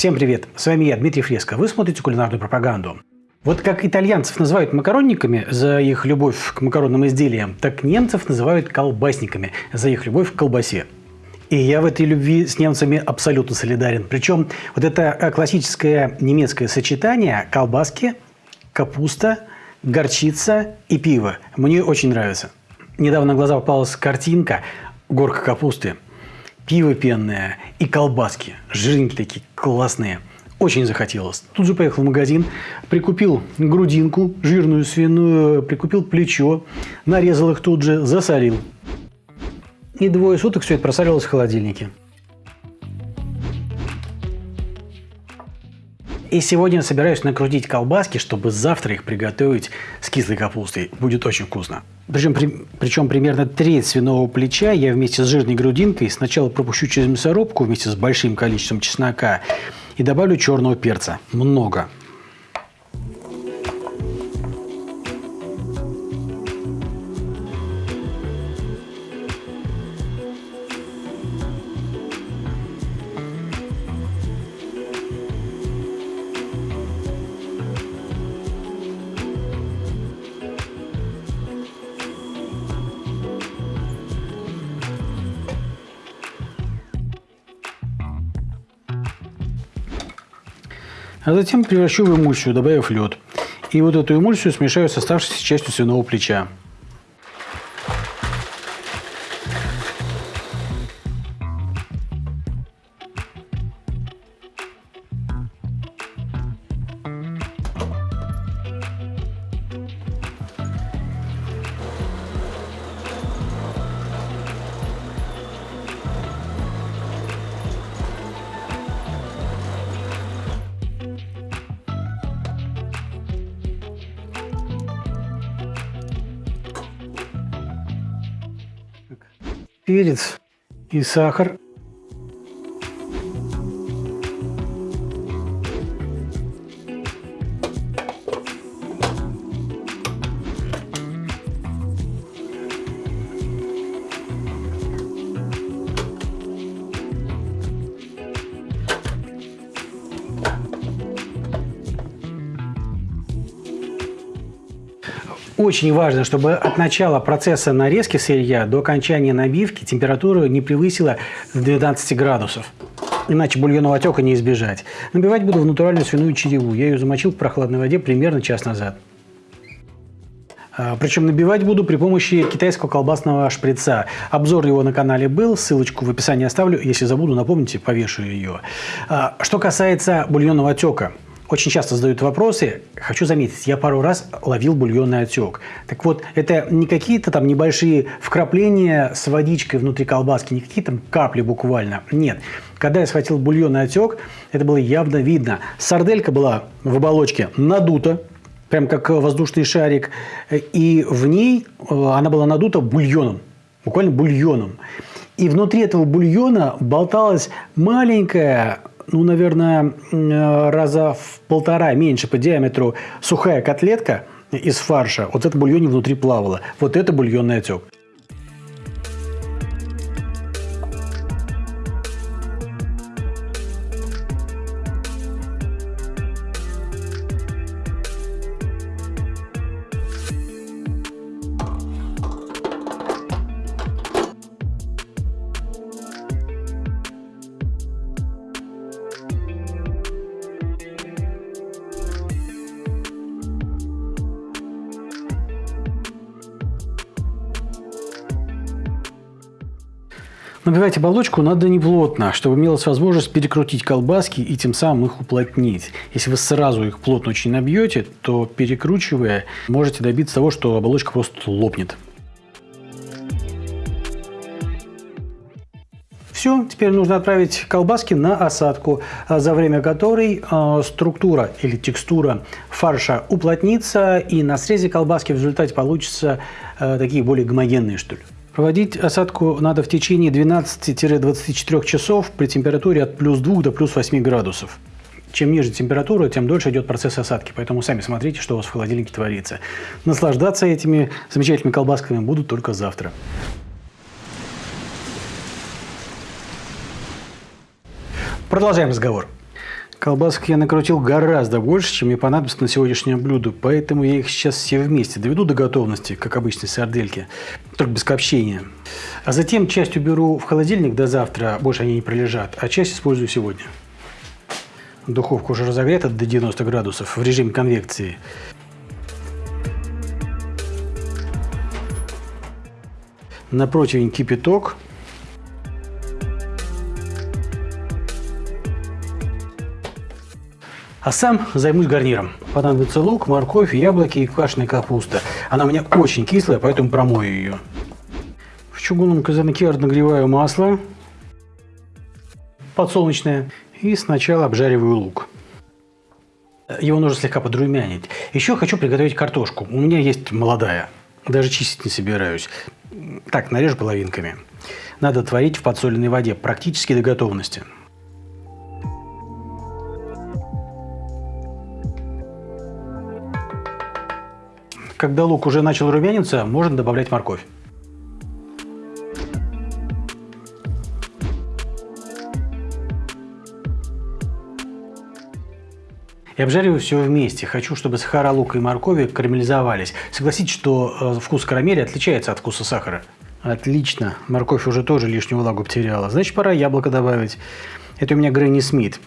Всем привет! С вами я, Дмитрий Фреско. Вы смотрите кулинарную пропаганду. Вот как итальянцев называют макаронниками за их любовь к макаронным изделиям, так немцев называют колбасниками за их любовь к колбасе. И я в этой любви с немцами абсолютно солидарен. Причем вот это э, классическое немецкое сочетание колбаски, капуста, горчица и пиво мне очень нравится. Недавно на глаза попалась картинка горка капусты, пиво пенное и колбаски. Жирненькие такие, классные. Очень захотелось. Тут же поехал в магазин, прикупил грудинку жирную свиную, прикупил плечо, нарезал их тут же, засолил. И двое суток все это просаливалось в холодильнике. И сегодня собираюсь накрутить колбаски, чтобы завтра их приготовить с кислой капустой. Будет очень вкусно. Причем, при, причем примерно треть свиного плеча я вместе с жирной грудинкой сначала пропущу через мясорубку вместе с большим количеством чеснока и добавлю черного перца. Много. А затем превращу в эмульсию, добавив лед. И вот эту эмульсию смешаю с оставшейся частью свиного плеча. Перец и сахар. Очень важно, чтобы от начала процесса нарезки сырья до окончания набивки температура не превысила 12 градусов. Иначе бульонного отека не избежать. Набивать буду в натуральную свиную череву. Я ее замочил в прохладной воде примерно час назад. А, Причем набивать буду при помощи китайского колбасного шприца. Обзор его на канале был, ссылочку в описании оставлю. Если забуду, напомните, повешу ее. А, что касается бульонного отека – очень часто задают вопросы. Хочу заметить, я пару раз ловил бульонный отек. Так вот, это не какие-то там небольшие вкрапления с водичкой внутри колбаски, не какие-то там капли буквально. Нет. Когда я схватил бульонный отек, это было явно видно. Сарделька была в оболочке надута, прям как воздушный шарик, и в ней э, она была надута бульоном, буквально бульоном. И внутри этого бульона болталась маленькая ну, наверное, э, раза в полтора меньше по диаметру сухая котлетка из фарша, вот это бульоне внутри плавала. Вот это бульонный отек. Набивать оболочку надо не плотно, чтобы имелась возможность перекрутить колбаски и тем самым их уплотнить. Если вы сразу их плотно очень набьете, то перекручивая, можете добиться того, что оболочка просто лопнет. Все, теперь нужно отправить колбаски на осадку, а за время которой э, структура или текстура фарша уплотнится, и на срезе колбаски в результате получатся э, такие более гомогенные, что ли. Проводить осадку надо в течение 12-24 часов при температуре от плюс 2 до плюс 8 градусов. Чем ниже температура, тем дольше идет процесс осадки. Поэтому сами смотрите, что у вас в холодильнике творится. Наслаждаться этими замечательными колбасками будут только завтра. Продолжаем разговор. Колбасок я накрутил гораздо больше, чем мне понадобится на сегодняшнее блюдо, поэтому я их сейчас все вместе доведу до готовности, как обычной сардельки, только без копчения. А затем часть уберу в холодильник до завтра, больше они не пролежат, а часть использую сегодня. Духовка уже разогрета до 90 градусов в режиме конвекции. На противень кипяток. А сам займусь гарниром. Понадобится лук, морковь, яблоки и квашеная капуста. Она у меня очень кислая, поэтому промою ее. В чугунном казанке нагреваю масло подсолнечное и сначала обжариваю лук. Его нужно слегка подрумянить. Еще хочу приготовить картошку. У меня есть молодая. Даже чистить не собираюсь. Так, нарежу половинками. Надо творить в подсоленной воде практически до готовности. Когда лук уже начал румяниться, можно добавлять морковь. И обжариваю все вместе. Хочу, чтобы сахара лука и моркови карамелизовались. Согласитесь, что э, вкус карамели отличается от вкуса сахара. Отлично. Морковь уже тоже лишнюю влагу потеряла. Значит, пора яблоко добавить. Это у меня Гренни Смит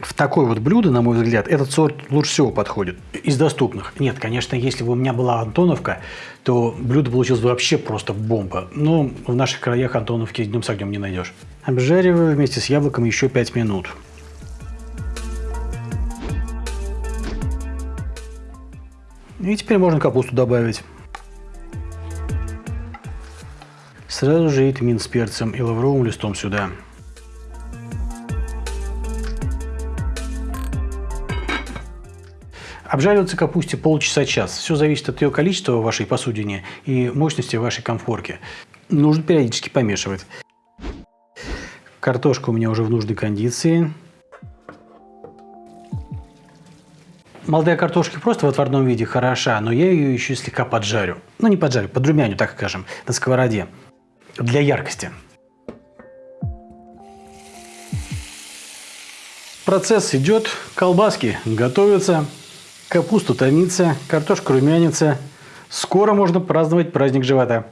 в такое вот блюдо, на мой взгляд, этот сорт лучше всего подходит. Из доступных. Нет, конечно, если бы у меня была Антоновка, то блюдо получилось бы вообще просто бомба. Но в наших краях Антоновки днем с огнем не найдешь. Обжариваю вместе с яблоком еще 5 минут. И теперь можно капусту добавить. Сразу же и тмин с перцем и лавровым листом сюда. Обжариваться капусте полчаса-час. Все зависит от ее количества в вашей посудине и мощности вашей комфорке. Нужно периодически помешивать. Картошка у меня уже в нужной кондиции. Молодая картошка просто в отварном виде хороша, но я ее еще слегка поджарю. Ну, не поджарю, подрумяню, так скажем, на сковороде. Для яркости. Процесс идет, колбаски готовятся. Капуста томится, картошка румянится. Скоро можно праздновать праздник живота.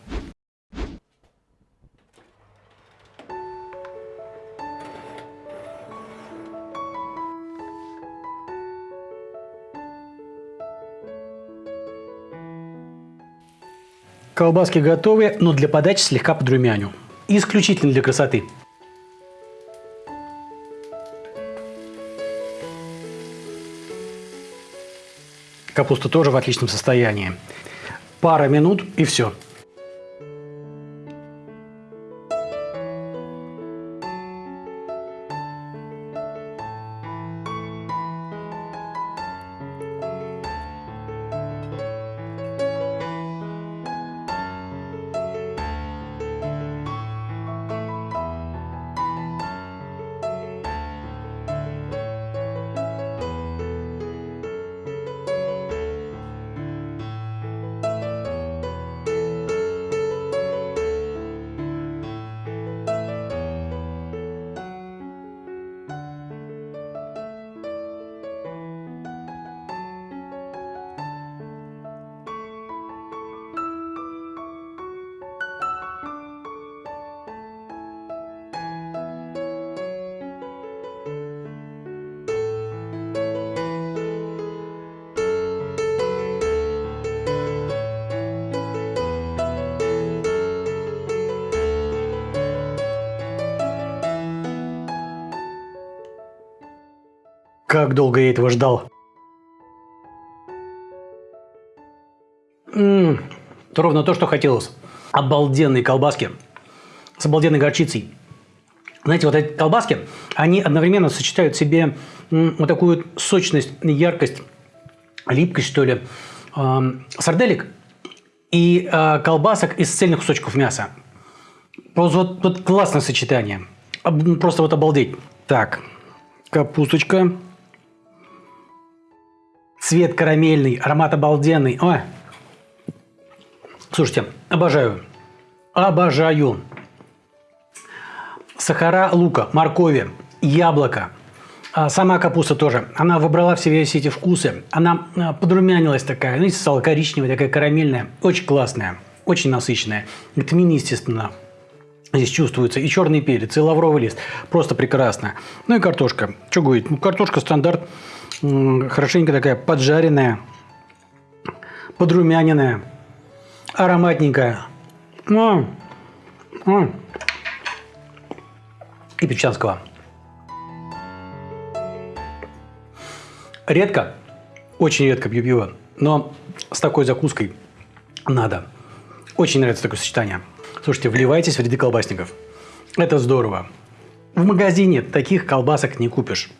Колбаски готовы, но для подачи слегка подрумяню. Исключительно для красоты. Капуста тоже в отличном состоянии. Пара минут и все. Как долго я этого ждал. Ммм, ровно то, что хотелось. Обалденные колбаски с обалденной горчицей. Знаете, вот эти колбаски, они одновременно сочетают в себе вот такую сочность, яркость, липкость, что ли, сарделек и э, колбасок из цельных кусочков мяса. Просто вот, вот классное сочетание. Просто вот обалдеть. Так, капусточка. Цвет карамельный, аромат обалденный. Ой. Слушайте, обожаю. Обожаю. Сахара лука, моркови, яблоко, А сама капуста тоже. Она выбрала в себе все эти вкусы. Она а, подрумянилась такая. Знаете, стала коричневая, такая карамельная. Очень классная, очень насыщенная. Витамины, естественно, Здесь чувствуется и черный перец, и лавровый лист. Просто прекрасно. Ну и картошка. Что говорить? Ну, картошка стандарт. Хорошенько такая поджаренная, подрумяненная, ароматненькая. Ну, ну. И печанского. Редко, очень редко пью пиво, но с такой закуской надо. Очень нравится такое сочетание. Слушайте, вливайтесь в ряды колбасников. Это здорово. В магазине таких колбасок не купишь.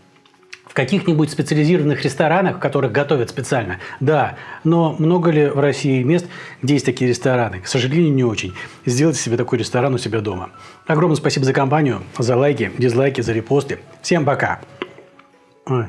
Каких-нибудь специализированных ресторанах, в которых готовят специально, да. Но много ли в России мест, где есть такие рестораны? К сожалению, не очень. Сделайте себе такой ресторан у себя дома. Огромное спасибо за компанию, за лайки, дизлайки, за репосты. Всем пока. Ой.